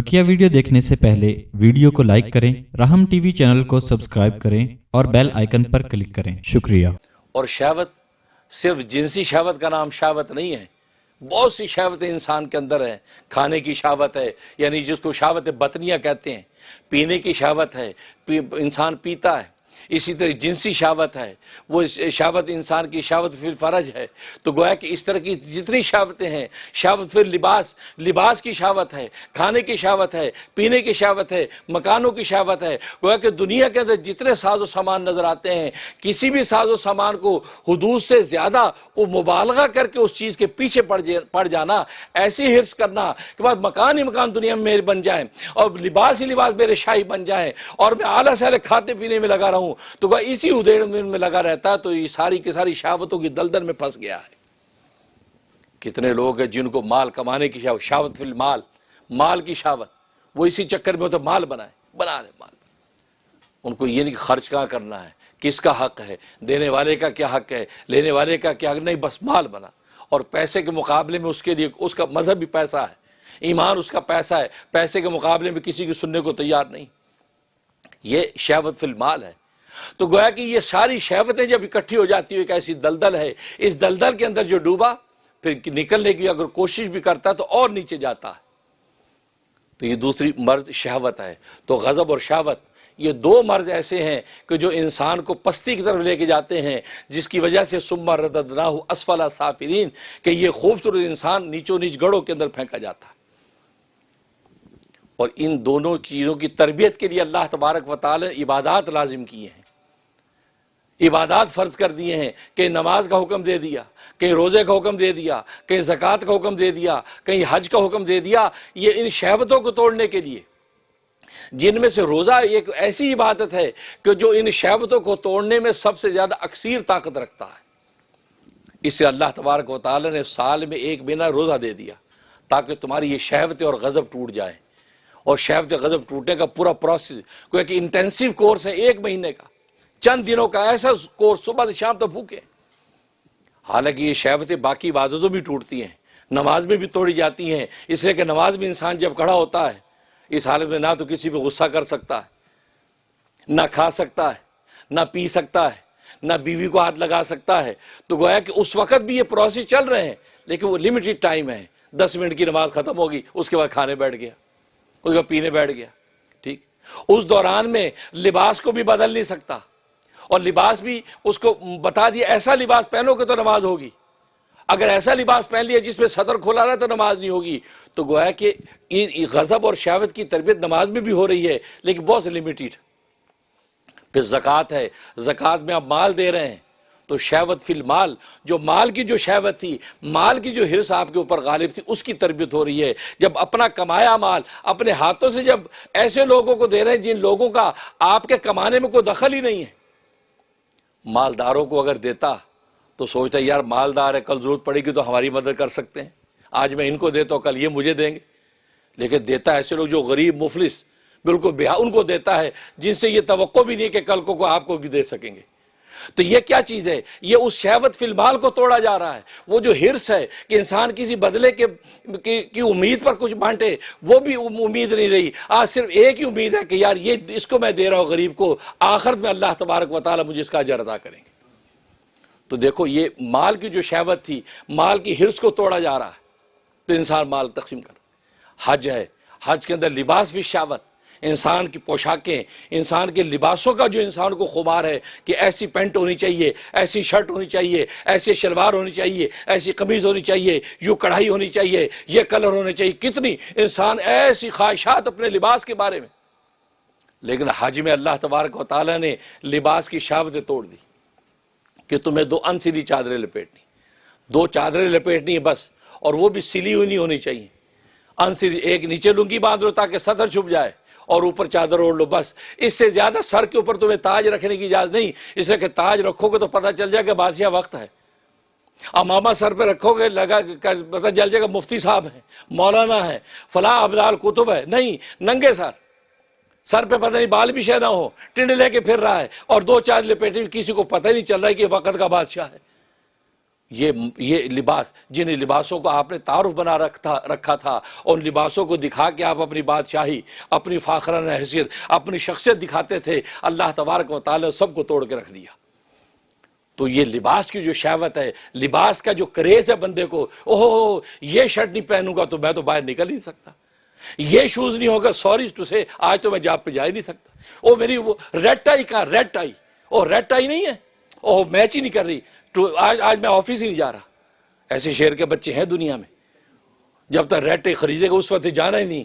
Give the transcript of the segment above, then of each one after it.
بکیا video دیکھنے سے پہلے ویڈیو کو لائک کریں، رحم ٹی وی چینل کو سبسکرائب کریں اور بیل آئیکن پر کلک کریں۔ شکریہ۔ اور شہوت، صرف جنسی شہوت کا نام شہوت نہیں ہے، بہت سی شہوتیں انسان کے اندر ہیں۔ کھانے کی شہوت ہے یعنی جس کو شہوت بطنیاں کہتے ہیں، پینے کی شہوت ہے انسان پیتا ہے۔ اسی طرح جنسی شاوت ہے۔ وہ شاوت انسان کی شاوت فی فرج ہے۔ تو گویا کہ اس طرح کی جتنی شاوتیں ہیں شاوت فی لباس لباس کی شاوت ہے، کھانے کی شاوت ہے، پینے کی شاوت ہے، مکانوں کی شاوت ہے۔ گویا کہ دنیا کے اندر جتنے ساز و سامان نظر آتے ہیں، کسی بھی ساز و سامان کو حدود سے زیادہ وہ مبالغہ کر کے اس چیز کے پیچھے پڑ پڑ جانا ایسی حرص کرنا کہ بعد مکان ہی مکان دنیا میں میرے بن جائیں۔ اور لباس ہی لباس میرے شاہی بن جائیں۔ اور میں اعلیٰ سے اعلیٰ کھاتے پینے میں لگا رہا ہوں تو کہا اسی ادھیڑ میں لگا رہتا تو یہ ساری کی ساری شاوتوں کی دلدل میں پھنس گیا ہے۔ کتنے لوگ ہیں جن کو مال کمانے کی شاوت شاوت فی المال، مال کی شاوت وہ اسی چکر میں تو مال بنائے، بنا رہے مال۔ ان کو یہ نہیں خرچ کہاں کرنا ہے، کس کا حق ہے، دینے والے کا کیا حق ہے، لینے والے کا کیا حق؟ نہیں، بس مال بنا۔ اور پیسے کے مقابلے میں اس کے لیے اس کا مذہب بھی پیسہ ہے، ایمان اس کا پیسہ ہے۔ پیسے کے مقابلے میں کسی کی سننے کو تیار نہیں۔ یہ شہوت فی المال ہے۔ تو گویا کہ یہ ساری شہوتیں جب اکٹھی ہو جاتی ہو ایک ایسی دلدل ہے، اس دلدل کے اندر جو ڈوبا، پھر نکلنے کی اگر کوشش بھی کرتا تو اور نیچے جاتا۔ ہے تو یہ دوسری مرض شہوت ہے۔ تو غضب اور شہوت، یہ دو مرض ایسے ہیں کہ جو انسان کو پستی کی طرف لے کے جاتے ہیں، جس کی وجہ سے سما ردد نہ ہو اسفلا صافرین کہ یہ خوبصورت انسان نیچو نیچ گڑوں کے اندر پھینکا جاتا۔ ہے اور ان دونوں چیزوں کی تربیت کے لیے اللہ تبارک و تعالی عبادات لازم کی ہیں۔ عبادات فرض کر دیے ہیں کہ نماز کا حکم دے دیا کہیں روزے کا حکم دے دیا کہیں زکوٰۃ کا حکم دے دیا، کہیں حج کا حکم دے دیا، یہ ان شہوتوں کو توڑنے کے لیے۔ جن میں سے روزہ ایک ایسی عبادت ہے کہ جو ان شہوتوں کو توڑنے میں سب سے زیادہ اکثیر طاقت رکھتا ہے۔ اسے اللہ تبارک و تعالی نے سال میں ایک مہینہ روزہ دے دیا تاکہ تمہاری یہ شہوتیں اور غضب ٹوٹ جائیں۔ اور شہوت غضب ٹوٹنے کا پورا پروسیس کوئی ایک انٹینسو کورس ہے ایک مہینے کا۔ چند دنوں کا ایسا کورس صبح سے شام تک بھوکے۔ حالانکہ یہ شہوتیں باقی عبادتوں بھی ٹوٹتی ہیں، نماز میں بھی توڑی جاتی ہیں۔ اس لیے کہ نماز میں انسان جب کھڑا ہوتا ہے، اس حالت میں نہ تو کسی پہ غصہ کر سکتا ہے، نہ کھا سکتا ہے، نہ پی سکتا ہے، نہ بیوی کو ہاتھ لگا سکتا ہے۔ تو گویا کہ اس وقت بھی یہ پروسیس چل رہے ہیں، لیکن وہ لمیٹڈ ٹائم ہے۔ دس منٹ کی نماز ختم ہوگی، اس کے بعد کھانے بیٹھ گیا، اس کے بعد پینے بیٹھ گیا، ٹھیک۔ اس دوران میں لباس کو بھی بدل نہیں سکتا۔ اور لباس بھی اس کو بتا دیا، ایسا لباس پہنو گے تو نماز ہوگی۔ اگر ایسا لباس پہن لیا جس میں صدر کھولا رہا تو نماز نہیں ہوگی۔ تو گویا کہ غضب اور شہوت کی تربیت نماز میں بھی ہو رہی ہے، لیکن بہت سے لمیٹیڈ پھر زکوٰۃ ہے، زکوٰۃ میں آپ مال دے رہے ہیں، تو شہوت فی المال، جو مال کی جو شہوت تھی، مال کی جو حرص آپ کے اوپر غالب تھی، اس کی تربیت ہو رہی ہے۔ جب اپنا کمایا مال، اپنے ہاتھوں سے جب ایسے لوگوں کو دے رہے ہیں جن لوگوں کا آپ کے کمانے میں کوئی دخل ہی نہیں ہے۔ مالداروں کو اگر دیتا تو سوچتا یار مالدار ہے، کل ضرورت پڑے گی تو ہماری مدد کر سکتے ہیں۔ آج میں ان کو دیتا ہوں، کل یہ مجھے دیں گے۔ لیکن دیتا ہے ایسے لوگ جو غریب مفلس بالکل بہا ان کو دیتا ہے جن سے یہ توقع بھی نہیں کہ کل کو آپ کو بھی دے سکیں گے۔ تو یہ کیا چیز ہے؟ یہ اس شہوت فی المال کو توڑا جا رہا ہے۔ وہ جو ہرس ہے کہ انسان کسی بدلے کے کی امید پر کچھ بانٹے، وہ بھی امید نہیں رہی۔ آج صرف ایک ہی امید ہے کہ یار یہ اس کو میں دے رہا ہوں غریب کو، آخرت میں اللہ تبارک و تعالی مجھے اس کا اجر ادا کریں گے۔ تو دیکھو، یہ مال کی جو شہوت تھی، مال کی ہرس کو توڑا جا رہا ہے۔ تو انسان مال تقسیم کر۔ حج ہے۔ حج کے اندر لباس بھی شہوت۔ انسان کی پوشاکیں، انسان کے لباسوں کا جو انسان کو خمار ہے کہ ایسی پینٹ ہونی چاہیے، ایسی شرٹ ہونی چاہیے، ایسی شلوار ہونی چاہیے، ایسی قمیض ہونی چاہیے، یوں کڑھائی ہونی چاہیے، یہ کلر ہونی چاہیے، کتنی انسان ایسی خواہشات اپنے لباس کے بارے میں۔ لیکن حاج میں اللہ تبارک و تعالیٰ نے لباس کی شاوتیں توڑ دی کہ تمہیں دو ان سلی چادریں لپیٹنی۔ دو چادریں لپیٹنی ہیں بس، اور وہ بھی سلی ہوئی نہیں ہونی چاہیے۔ ان سلی ایک نیچے لنگی باندھ لو تاکہ سطر چھپ جائے۔ اور اوپر چادر اوڑھ لو، بس۔ اس سے زیادہ سر کے اوپر تمہیں تاج رکھنے کی اجازت نہیں۔ اس لیے کہ تاج رکھو گے تو پتہ چل جائے کہ بادشاہ وقت ہے۔ امامہ سر پہ رکھو گے، لگا پتہ چل جائے گا مفتی صاحب ہیں، مولانا ہے فلاں ابلال کتب ہے نہیں، ننگے سر۔ سر پہ پتہ نہیں بال بھی شہ نہ ہو ٹنڈ لے کے پھر رہا ہے۔ اور دو چار لپیٹے کسی کو پتہ نہیں چل رہا ہے کہ وقت کا بادشاہ ہے۔ یہ یہ لباس، جن لباسوں کو آپ نے تعارف بنا رکھا رکھا تھا ان لباسوں کو دکھا کے آپ اپنی بادشاہی، اپنی فاخرانہ حیثیت، اپنی شخصیت دکھاتے تھے، اللہ تبارک و تعالی سب کو توڑ کے رکھ دیا۔ تو یہ لباس کی جو شہوت ہے، لباس کا جو کریز ہے بندے کو اوہ یہ شرٹ نہیں پہنوں گا تو میں تو باہر نکل نہیں سکتا۔ یہ شوز نہیں ہوگا سوری ٹو سے آج تو میں جاب پہ جا ہی نہیں سکتا۔ او میری وہ ریڈ ٹائی کہاں ریڈ ٹائی او ریڈ ٹائی نہیں ہے۔ او میچ ہی نہیں کر رہی۔ آج آج میں آفس ہی نہیں جا رہا۔ ایسے شہر کے بچے ہیں دنیا میں۔ جب تک ریڈ ٹائی خریدے گا، اس وقت جانا ہی نہیں۔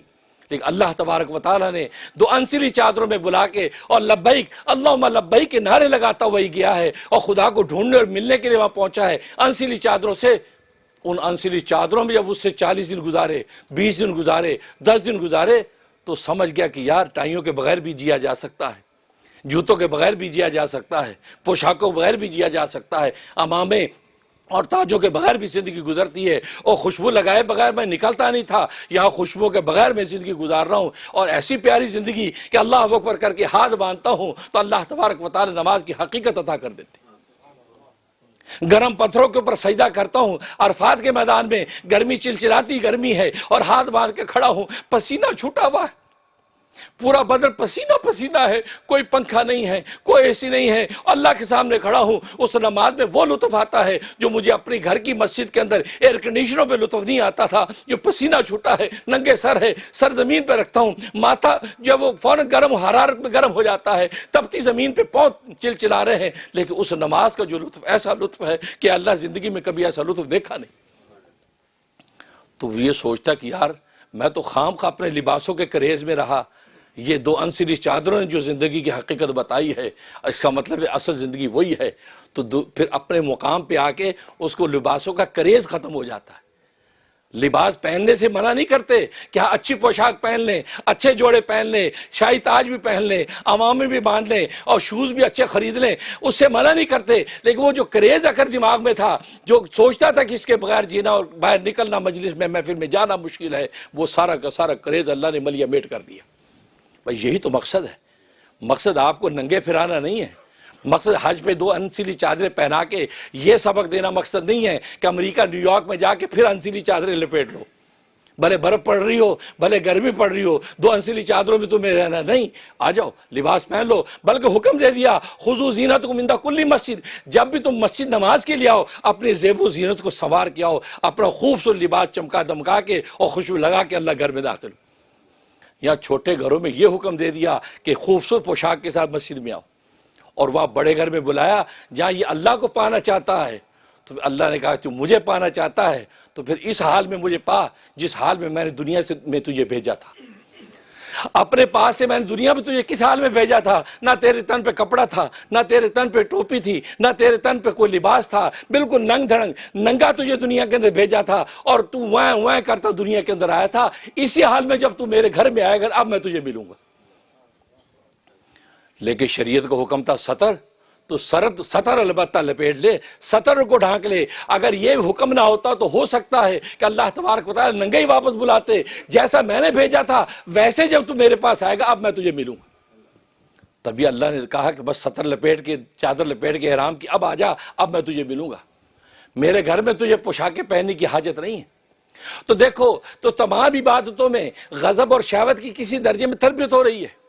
لیکن اللہ تبارک و تعالیٰ نے دو انسلی چادروں میں بلا کے اور لبیک اللہ لبیک کے نعرے لگاتا وہی گیا ہے اور خدا کو ڈھونڈنے اور ملنے کے لیے وہاں پہنچا ہے۔ انسلی چادروں سے، ان انسلی چادروں میں جب اس سے چالیس دن گزارے، بیس دن گزارے، دس دن گزارے، تو سمجھ گیا کہ یار ٹائیوں کے بغیر بھی جیا جا سکتا ہے۔ جوتوں کے بغیر بھی جیا جا سکتا ہے، پوشاکوں کے بغیر بھی جیا جا سکتا ہے امامے اور تاجوں کے بغیر بھی زندگی گزرتی ہے۔ اور خوشبو لگائے بغیر میں نکلتا نہیں تھا، یہاں خوشبو کے بغیر میں زندگی گزار رہا ہوں۔ اور ایسی پیاری زندگی کہ اللہ اکبر کر کے ہاتھ باندھتا ہوں تو اللہ تبارک و تعالی نماز کی حقیقت عطا کر دیتی گرم پتھروں کے اوپر سجدہ کرتا ہوں، عرفات کے میدان میں گرمی چلچلاتی گرمی ہے اور ہاتھ باندھ کے کھڑا ہوں، پسینہ چھوٹا ہوا ہے۔ پورا بدن پسینہ پسینہ ہے، کوئی پنکھا نہیں ہے، کوئی ایسی نہیں ہے۔ اللہ کے سامنے کھڑا ہوں، اس نماز میں وہ لطف آتا ہے جو مجھے اپنی گھر کی مسجد کے اندر ایئر کنڈیشنوں پہ لطف نہیں آتا تھا۔ جو پسینہ چھوٹا ہے، ننگے سر ہے، سر زمین پہ رکھتا ہوں۔ ماتھا جب وہ فوراً گرم، حرارت میں گرم ہو جاتا ہے تبتی زمین پہ پہنچ چل چلا رہے ہیں۔ لیکن اس نماز کا جو لطف، ایسا لطف ہے کہ اللہ زندگی میں کبھی ایسا لطف دیکھا نہیں۔ تو یہ سوچتا کہ یار میں تو خام خواہ اپنے لباسوں کے کریز میں رہا۔ یہ دو انسلی چادروں نے جو زندگی کی حقیقت بتائی ہے، اس کا مطلب ہے اصل زندگی وہی ہے۔ تو پھر اپنے مقام پہ آ کے اس کو لباسوں کا کریز ختم ہو جاتا ہے۔ لباس پہننے سے منع نہیں کرتے کہ ہاں اچھی پوشاک پہن لیں، اچھے جوڑے پہن لیں، شاہی تاج بھی پہن لیں عوامیں بھی باندھ لیں اور شوز بھی اچھے خرید لیں، اس سے منع نہیں کرتے۔ لیکن وہ جو کریز اگر دماغ میں تھا، جو سوچتا تھا کہ اس کے بغیر جینا اور باہر نکلنا مجلس میں، محفل میں جانا مشکل ہے، وہ سارا کا سارا کریز اللہ نے ملیا میٹ کر دیا۔ بھائی، یہی تو مقصد ہے۔ مقصد آپ کو ننگے پھرانا نہیں ہے۔ مقصد حج پہ دو انسیلی چادریں پہنا کے یہ سبق دینا مقصد نہیں ہے کہ امریکہ نیو یارک میں جا کے پھر انسیلی چادریں لپیٹ لو۔ بھلے برف پڑ رہی ہو، بھلے گرمی پڑ رہی ہو، دو انسیلی چادروں میں تمہیں رہنا نہیں۔ آ جاؤ، لباس پہن لو، بلکہ حکم دے دیا خضو زینت کو مندہ کلی مسجد۔ جب بھی تم مسجد نماز کے لیے آؤ، اپنے زیب و زینت کو سوار کے آؤ اپنا خوبصورت لباس چمکا دمکا کے اور خوشبو لگا کے اللہ گھر میں داخل ہو۔ یا چھوٹے گھروں میں یہ حکم دے دیا کہ خوبصورت پوشاک کے ساتھ مسجد میں آؤ۔ اور وہاں بڑے گھر میں بلایا، جہاں یہ اللہ کو پانا چاہتا ہے۔ تو اللہ نے کہا، تو مجھے پانا چاہتا ہے، تو پھر اس حال میں مجھے پا، جس حال میں میں نے دنیا سے، میں تجھے بھیجا تھا۔ اپنے پاس سے میں نے دنیا میں تجھے کس حال میں بھیجا تھا؟ نہ تیرے تن پہ کپڑا تھا، نہ تیرے تن پہ ٹوپی تھی، نہ تیرے تن پہ کوئی لباس تھا۔ بالکل ننگ دھڑنگ، ننگا تجھے دنیا کے اندر بھیجا تھا اور تو وائیں وائیں کرتا دنیا کے اندر آیا تھا۔ اسی حال میں جب تو میرے گھر میں آئے گا اب میں تجھے ملوں گا۔ لیکن شریعت کو حکم تھا سطر تو سرد سطر البتہ لپیٹ لے سطر کو ڈھانک لے۔ اگر یہ حکم نہ ہوتا تو ہو سکتا ہے کہ اللہ تبارک بتا ننگے ہی واپس بلاتے۔ جیسا میں نے بھیجا تھا، ویسے جب تو میرے پاس آئے گا، اب میں تجھے ملوں تبھی اللہ نے کہا کہ بس سطر لپیٹ کے، چادر لپیٹ کے حرام کی، اب آ جا، اب میں تجھے ملوں گا۔ میرے گھر میں تجھے پوشاکیں پہننے کی حاجت نہیں ہے۔ تو دیکھو، تو تمام عبادتوں میں غضب اور شہوت کی کسی درجے میں تربیت ہو رہی ہے۔